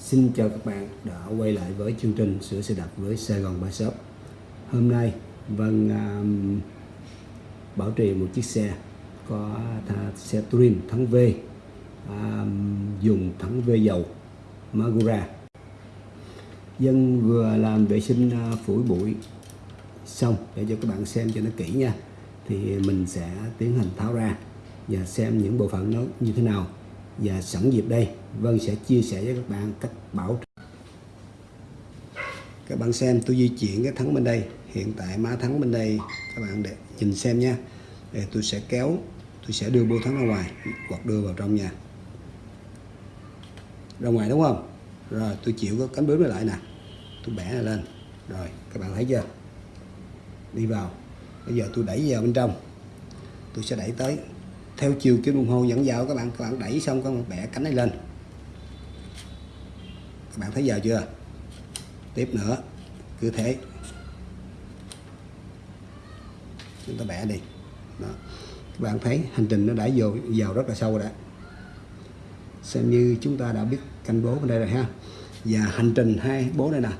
Xin chào các bạn đã quay lại với chương trình sửa xe đạp với Sài Gòn Ba Shop. Hôm nay Vân um, bảo trì một chiếc xe có tha, xe Twin thắng V um, dùng thắng V dầu Magura. Dân vừa làm vệ sinh uh, phủi bụi xong để cho các bạn xem cho nó kỹ nha. Thì mình sẽ tiến hành tháo ra và xem những bộ phận nó như thế nào và sẵn dịp đây Vân sẽ chia sẻ với các bạn cách bảo các bạn xem, tôi di chuyển cái thắng bên đây. Hiện tại má thắng bên đây. Các bạn để nhìn xem nha. Để tôi sẽ kéo, tôi sẽ đưa bô thắng ra ngoài, hoặc đưa vào trong nhà. Ra ngoài đúng không? Rồi, tôi chịu cái cánh bướm lại nè. Tôi bẻ này lên. Rồi, các bạn thấy chưa? Đi vào. Bây giờ tôi đẩy vào bên trong. Tôi sẽ đẩy tới. Theo chiều kim đồng hồ dẫn vào, các bạn các bạn đẩy xong, các bạn bẻ cánh này lên các bạn thấy giờ chưa? Tiếp nữa. Cứ thế. Chúng ta bẻ đi. Đó. các bạn thấy hành trình nó đã vô, vào rất là sâu rồi xem như chúng ta đã biết canh bố bên đây rồi ha. Và hành trình hai bố đây nè.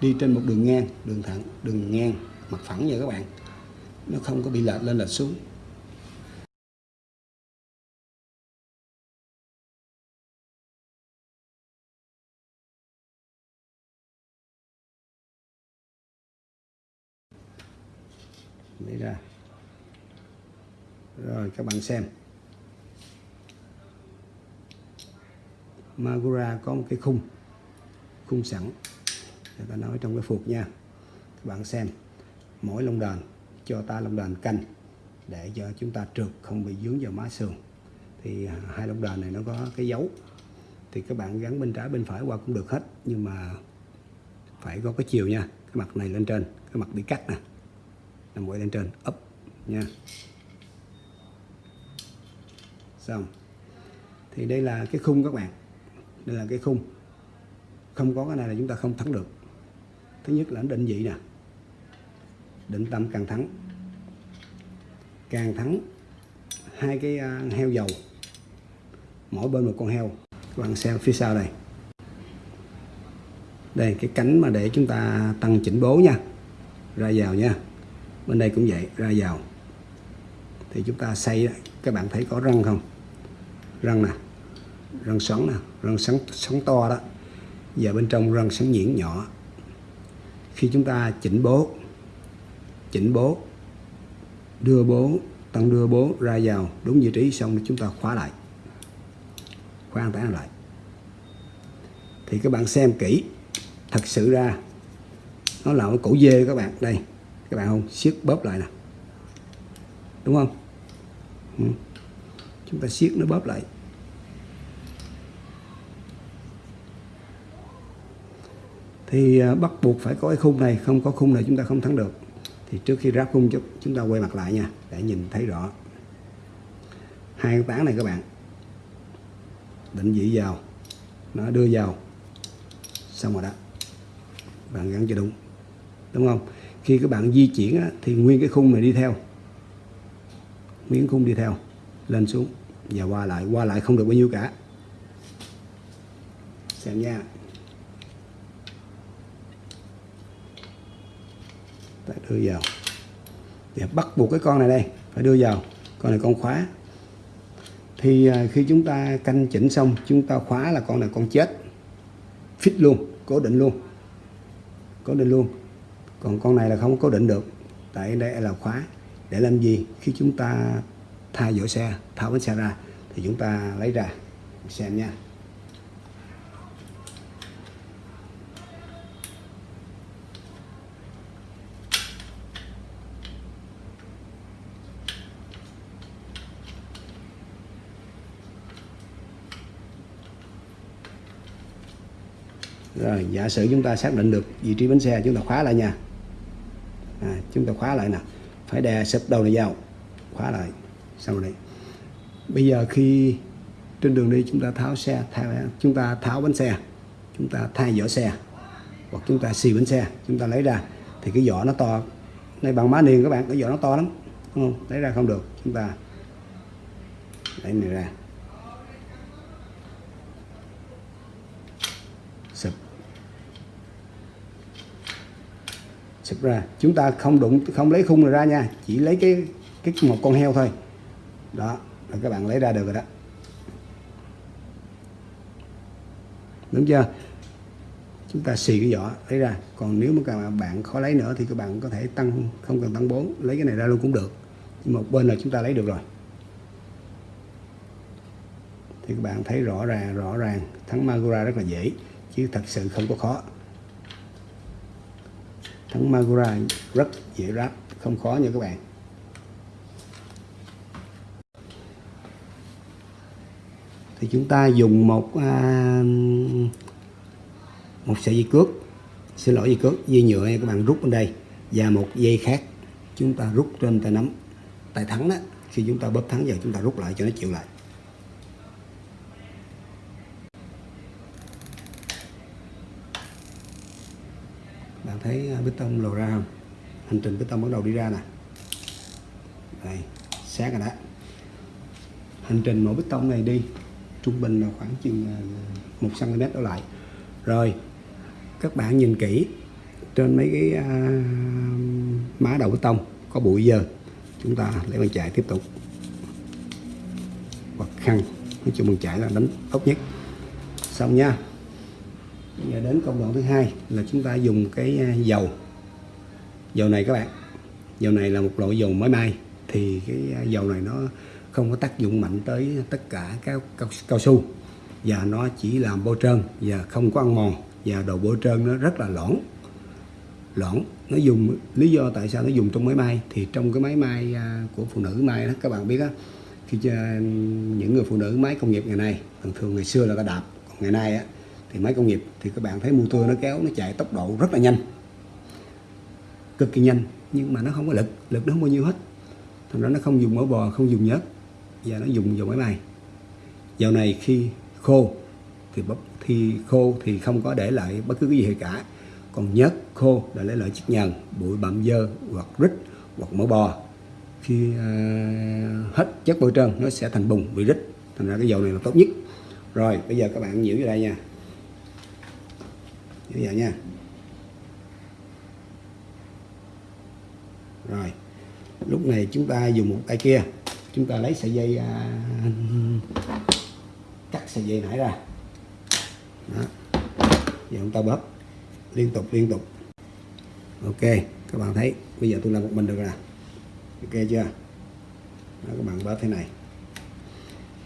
Đi trên một đường ngang, đường thẳng, đường ngang, mặt phẳng nha các bạn. Nó không có bị lệch lên, lệch xuống. Lấy ra. Rồi, các bạn xem. Magura có một cái khung khung sẵn. Người ta nói trong cái phục nha. Các bạn xem. Mỗi lông đàn, cho ta lông đàn canh, để cho chúng ta trượt, không bị dướng vào má sườn. Thì hai lông đàn này nó có cái dấu. Thì các bạn gắn bên trái, bên phải qua cũng được hết. Nhưng mà phải có cái chiều nha. Cái mặt này lên trên, cái mặt bị cắt nè là mũi lên trên. Up. Nha. Xong. Thì đây là cái khung các bạn. Đây là cái khung. Không có cái này là chúng ta không thắng được. Thứ nhất là định vị nè. Định tâm càng thắng. Càng thắng, hai cái à, heo dầu. Mỗi bên một con heo. Các bạn xem phía sau đây. Đây, cái cánh mà để chúng ta tăng chỉnh bố nha. Ra vào nha bên đây cũng vậy ra vào. Thì chúng ta xây các bạn thấy có răng không? Răng nè răng xoắn nè răng xoắn, xoắn to đó. Và bên trong răng xoắn nhuyễn nhỏ. Khi chúng ta chỉnh bố chỉnh bố đưa bố tăng đưa bố ra vào đúng vị trí xong chúng ta khóa lại. Khóa an toàn lại. Thì các bạn xem kỹ thật sự ra nó là cái cổ dê các bạn đây các bạn không? Siết bóp lại nè. Đúng không? Ừ. chúng ta siết nó bóp lại. Thì à, bắt buộc phải có cái khung này, không có khung này chúng ta không thắng được. Thì trước khi ráp khung chút chúng ta quay mặt lại nha, để nhìn thấy rõ. Hai cái tán này các bạn. Định vị vào. Nó đưa vào. Xong rồi đó. Bạn gắn cho đúng. Đúng không? Khi các bạn di chuyển á, thì nguyên cái khung này đi theo. Nguyên khung đi theo lên xuống và qua lại. Qua lại không được bao nhiêu cả. Xem nha. Ta đưa vào. Để bắt buộc cái con này đây phải đưa vào. Con này con khóa. Thì à, khi chúng ta canh chỉnh xong chúng ta khóa là con này con chết. Fit luôn cố định luôn. Cố định luôn còn con này là không cố định được. Tại đây là khóa để làm gì? Khi chúng ta thay vỏ xe, tháo bánh xe ra, thì chúng ta lấy ra xem nha. Rồi, giả sử chúng ta xác định được vị trí bánh xe, chúng ta khóa lại nha chúng ta khóa lại nè. Phải đè sập đầu này vào. Khóa lại. Xong rồi bây giờ khi trên đường đi chúng ta tháo xe tháo, chúng ta tháo bánh xe. Chúng ta thay vỏ xe. Hoặc chúng ta xì bánh xe. Chúng ta lấy ra. Thì cái vỏ nó to. Này bằng má niền các bạn cái vỏ nó to lắm. Đúng không? Lấy ra không được. Chúng ta lấy này ra. Sụp ra. Chúng ta không đụng, không lấy khung này ra nha, chỉ lấy cái cái một con heo thôi. Đó, là các bạn lấy ra được rồi đó. Đúng chưa? Chúng ta xì cái vỏ, lấy ra. Còn nếu mà các bạn khó lấy nữa thì các bạn có thể tăng, không cần tăng 4 lấy cái này ra luôn cũng được. Nhưng một bên là chúng ta lấy được rồi. Thì các bạn thấy rõ ràng rõ ràng. Thắng Magura rất là dễ, chứ thật sự không có khó thắng Magura rất dễ ráp không khó nha các bạn. Thì chúng ta dùng một à, một sợi dây cước. Xin lỗi dây cước dây nhựa các bạn rút bên đây. Và một dây khác chúng ta rút trên tay nắm. Tay thắng đó khi chúng ta bóp thắng giờ chúng ta rút lại cho nó chịu lại. Bạn thấy à, bê tông lồ ra không? Hành trình bê tông bắt đầu đi ra nè. Đây sáng rồi đó. Hành trình mỗi bê tông này đi trung bình là khoảng chừng à, 1 cm đổ lại. Rồi các bạn nhìn kỹ trên mấy cái uh, má đầu bê tông có bụi dơ chúng ta lấy bàn chải tiếp tục. Hoặc khăn nói chung bàn chải là đánh tốt nhất. Xong nha giờ đến công đoạn thứ hai là chúng ta dùng cái à, dầu. Dầu này các bạn dầu này là một loại dầu mới may thì cái à, dầu này nó không có tác dụng mạnh tới tất cả các cao, cao su và nó chỉ làm bôi trơn và không có ăn mòn và đồ bôi trơn nó rất là lỏng lỏng nó dùng lý do tại sao nó dùng trong máy may thì trong cái máy may à, của phụ nữ may đó các bạn biết á khi những người phụ nữ máy công nghiệp ngày nay thường thường ngày xưa là ta đạp còn ngày nay á thì máy công nghiệp thì các bạn thấy motor nó kéo nó chạy tốc độ rất là nhanh. Cực kỳ nhanh nhưng mà nó không có lực lực nó không bao nhiêu hết. Thành ra nó không dùng mỡ bò không dùng nhớt và nó dùng dầu máy bay. Dầu này khi khô thì bắp thì khô thì không có để lại bất cứ cái gì cả. Còn nhớt khô là lấy lại chất nhờn bụi bặm dơ hoặc rít hoặc mỡ bò. Khi uh, hết chất bôi trơn nó sẽ thành bùn bị rít. Thành ra cái dầu này là tốt nhất. Rồi bây giờ các bạn nhiễu vô đây nha như vậy nha. Rồi lúc này chúng ta dùng một tay kia. Chúng ta lấy sợi dây à, cắt sợi dây nãy ra. Đó. giờ chúng ta bóp. Liên tục liên tục. Ok các bạn thấy bây giờ tôi làm một mình được rồi ok chưa? Đó, các bạn bóp thế này.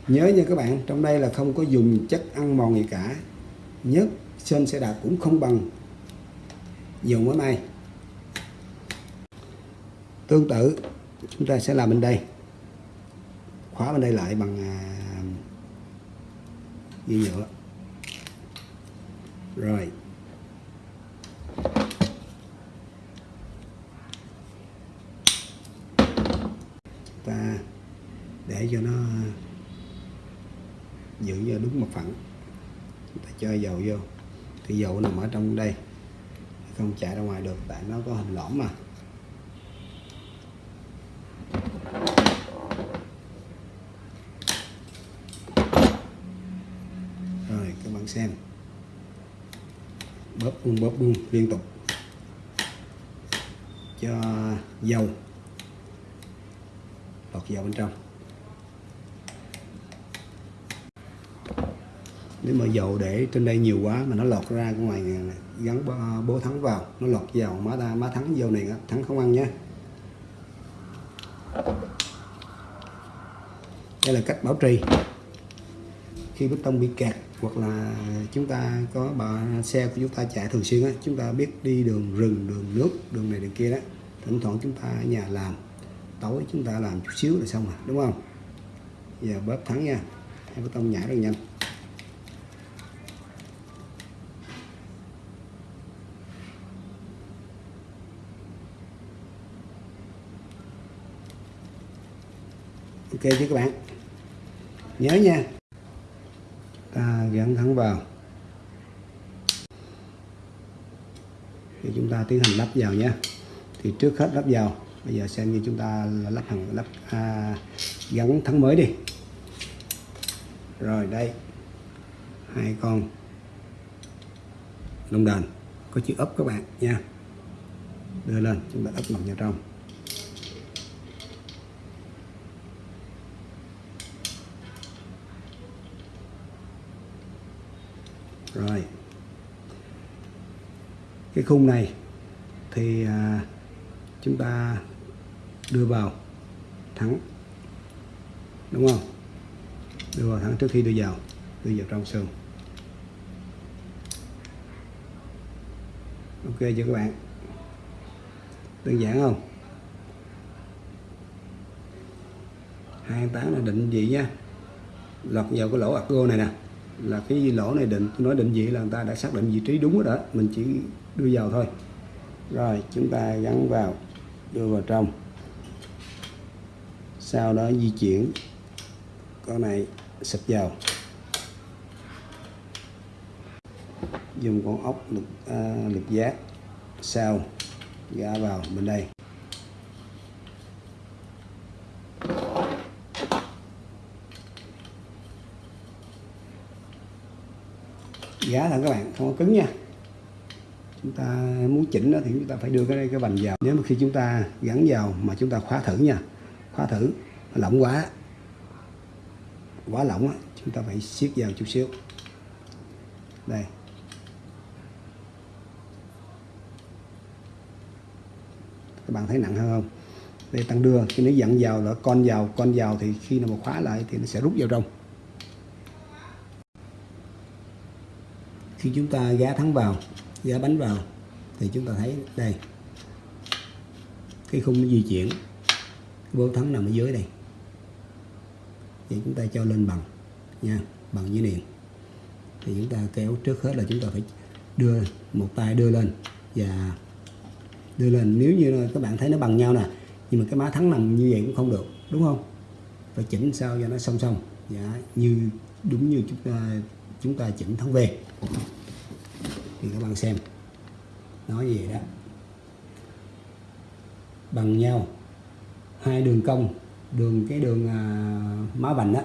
Nhớ nha các bạn trong đây là không có dùng chất ăn mòn gì cả. Nhất sơn sẽ đạp cũng không bằng dầu mối may tương tự, chúng ta sẽ làm bên đây. Khóa bên đây lại bằng à, dây nhựa. Rồi. Ta để cho nó giữ cho đúng một phẳng. Ta cho dầu vô thì dầu nằm ở trong đây. Không chạy ra ngoài được, tại nó có hình lõm mà. Rồi, các bạn xem. Bóp bung bóp bung liên tục. Cho dầu. Lọt vào bên trong. Nếu mà dầu để trên đây nhiều quá mà nó lọt ra ngoài ngoài gắn bố thắng vào, nó lọt vào, má ta, má thắng dầu này thắng không ăn nhé đây là cách bảo trì. Khi bê tông bị kẹt hoặc là chúng ta có bà xe của chúng ta chạy thường xuyên á, chúng ta biết đi đường rừng, đường nước, đường này, đường kia đó, thỉnh thoảng chúng ta ở nhà làm, tối chúng ta làm chút xíu là xong rồi, đúng không? Giờ bóp thắng nha, hai bê tông nhảy rất nhanh. Ok chứ các bạn. Nhớ nha. Ta gắn thẳng vào. Thì chúng ta tiến hành lắp vào nhé. Thì trước hết lắp vào. Bây giờ xem như chúng ta lắp hàng lắp à, gắn thắng mới đi. Rồi đây. Hai con. Lông đền. Có chữ ấp các bạn nha. Đưa lên. Chúng ta ấp mặt vào trong. Rồi cái khung này thì à, chúng ta đưa vào thắng đúng không? Đưa vào thắng trước khi đưa vào đưa vào trong sườn. Ok chưa các bạn? Đơn giản không? Hai tán là định vị nha. Lọt vào cái lỗ argo này nè là cái lỗ này định tôi nói định vị là người ta đã xác định vị trí đúng rồi đó mình chỉ đưa vào thôi. Rồi chúng ta gắn vào đưa vào trong. Sau đó di chuyển con này xịt vào. Dùng con ốc lực, à, lực giác. Sau gã vào bên đây. Dạ, giá thẳng các bạn, không có cứng nha. Chúng ta muốn chỉnh nó thì chúng ta phải đưa cái cái vành vào. Nếu mà khi chúng ta gắn vào mà chúng ta khóa thử nha, khóa thử lỏng quá quá lỏng á, chúng ta phải siết vào chút xíu. Đây. Các bạn thấy nặng hơn không? Đây, tăng đưa, khi nó dặn vào là con vào con vào thì khi nào mà khóa lại thì nó sẽ rút vào trong. Khi chúng ta gá thắng vào gá bánh vào thì chúng ta thấy đây cái khung nó di chuyển vô thắng nằm ở dưới đây. Vậy chúng ta cho lên bằng nha bằng dưới niền thì chúng ta kéo trước hết là chúng ta phải đưa một tay đưa lên và đưa lên. Nếu như các bạn thấy nó bằng nhau nè nhưng mà cái má thắng nằm như vậy cũng không được đúng không? Phải chỉnh sao cho nó song song dạ, như đúng như chúng ta chúng ta chỉnh thắng về thì các bạn xem. Nói gì đó? Bằng nhau. Hai đường cong. Đường cái đường à, má vành đó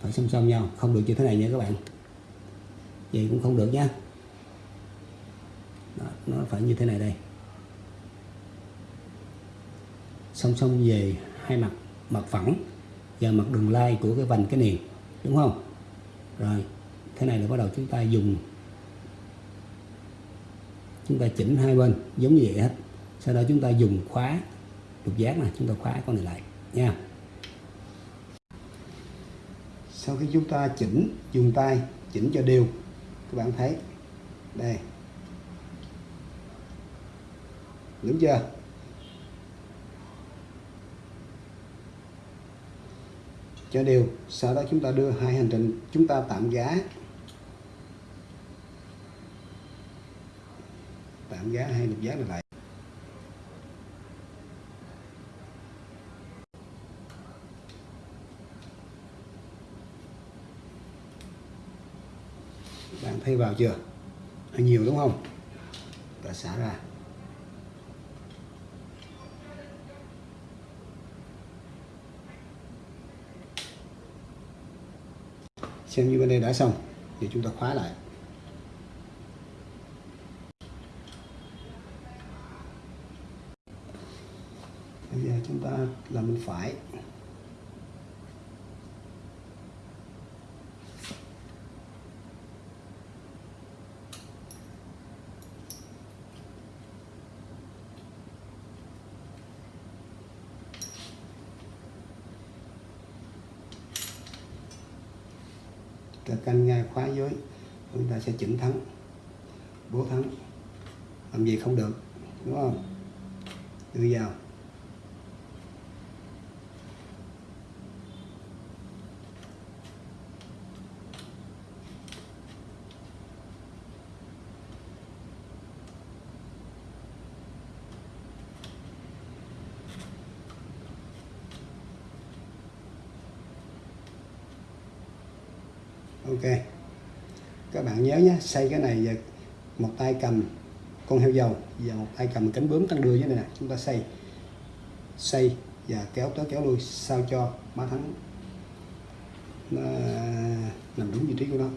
phải song song nhau. Không được như thế này nha các bạn. Vậy cũng không được nhá đó, nó phải như thế này đây. Song song về hai mặt. Mặt phẳng và mặt đường lai của cái vành cái niền đúng không? Rồi thế này là bắt đầu chúng ta dùng. Chúng ta chỉnh hai bên, giống như vậy hết. Sau đó chúng ta dùng khóa lục giác này, chúng ta khóa con này lại, nha. Sau khi chúng ta chỉnh, dùng tay, chỉnh cho đều. Các bạn thấy, đây. Đúng chưa? Cho đều. Sau đó chúng ta đưa hai hành trình, chúng ta tạm giá. Giảm giá hai lục giá này lại. Bạn thấy vào chưa? Nhiều đúng không? Ta xả ra. Xem như bên đây đã xong, thì chúng ta khóa lại. Chúng ta làm bên phải. Ta canh ngay khóa dưới chúng ta sẽ chỉnh thắng, bố thắng. Làm gì không được, đúng không? Đưa vào. Ok. Các bạn nhớ nhé, xây cái này một tay cầm con heo dầu và một tay cầm cánh bướm tăng đưa như này nè, chúng ta xây. Xây và kéo tới kéo lui sao cho má thắng à, nó nằm đúng vị trí của nó.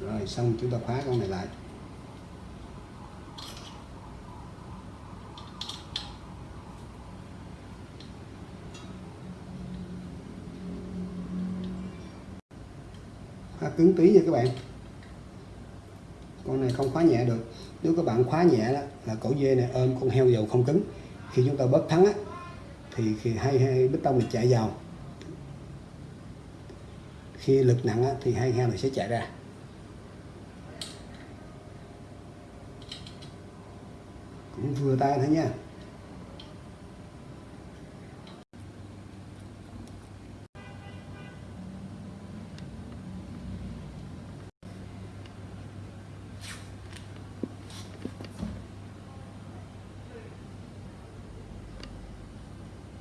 Rồi xong, chúng ta khóa con này lại. Khá cứng tí nha các bạn. Con này không khóa nhẹ được. Nếu các bạn khóa nhẹ đó là cổ dê này ôm con heo dầu không cứng. Khi chúng ta bớt thắng á thì khi hai hai bít tông này chạy vào. Khi lực nặng á, thì hai heo này sẽ chạy ra. Cũng vừa tay thôi nha.